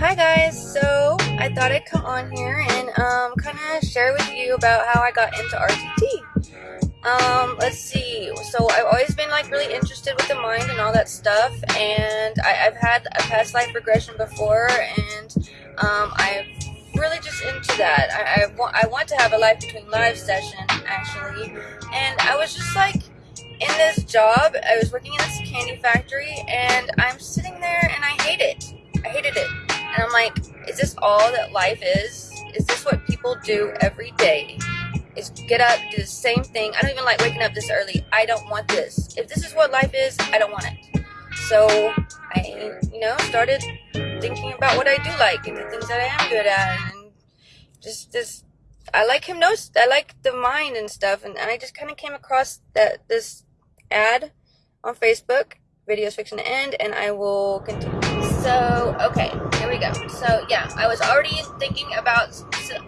Hi guys, so I thought I'd come on here and um, kind of share with you about how I got into RTT. Um, let's see. So I've always been like really interested with the mind and all that stuff, and I, have had a past life regression before, and um, I'm really just into that. I, I, want I want to have a life between lives session actually, and I was just like in this job. I was working in this candy factory, and I'm sitting there like, is this all that life is? Is this what people do every day? Is get up, do the same thing. I don't even like waking up this early. I don't want this. If this is what life is, I don't want it. So I, you know, started thinking about what I do like and the things that I am good at, and just this. I like hypnosis. I like the mind and stuff, and, and I just kind of came across that this ad on Facebook, videos fiction to end, and I will continue. So, okay, So, yeah, I was already thinking about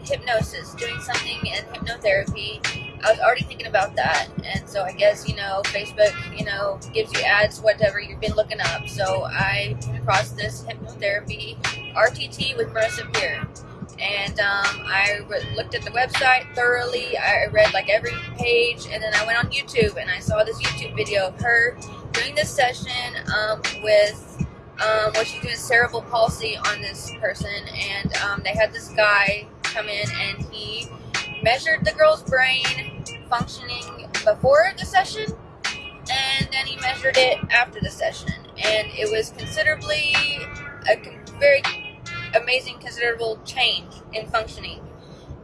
hypnosis, doing something in hypnotherapy. I was already thinking about that. And so I guess, you know, Facebook, you know, gives you ads, whatever you've been looking up. So I came across this hypnotherapy RTT with Marissa Peer. And um, I looked at the website thoroughly. I read like every page. And then I went on YouTube and I saw this YouTube video of her doing this session um, with um, where she's doing cerebral palsy on this person, and um, they had this guy come in and he measured the girl's brain functioning before the session, and then he measured it after the session, and it was considerably a very amazing, considerable change in functioning,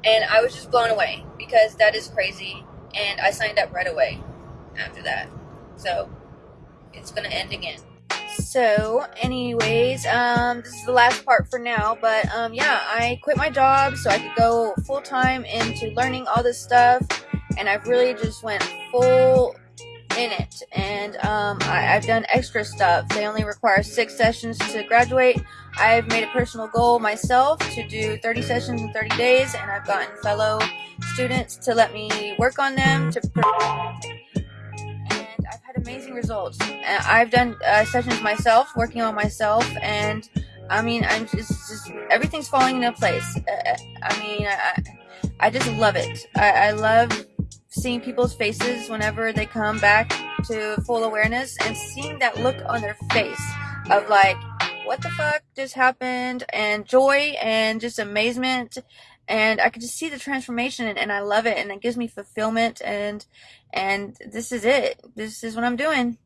and I was just blown away because that is crazy, and I signed up right away after that, so it's gonna end again. So, anyways, um, this is the last part for now, but um, yeah, I quit my job so I could go full time into learning all this stuff, and I've really just went full in it. And um, I, have done extra stuff. They only require six sessions to graduate. I've made a personal goal myself to do 30 sessions in 30 days, and I've gotten fellow students to let me work on them to results. I've done uh, sessions myself, working on myself, and I mean, I'm just, just everything's falling into place. Uh, uh, I mean, I, I just love it. I, I love seeing people's faces whenever they come back to full awareness and seeing that look on their face of like, what the fuck just happened, and joy and just amazement and I could just see the transformation and, and, I love it and it gives me fulfillment and and this is it. This is what I'm doing.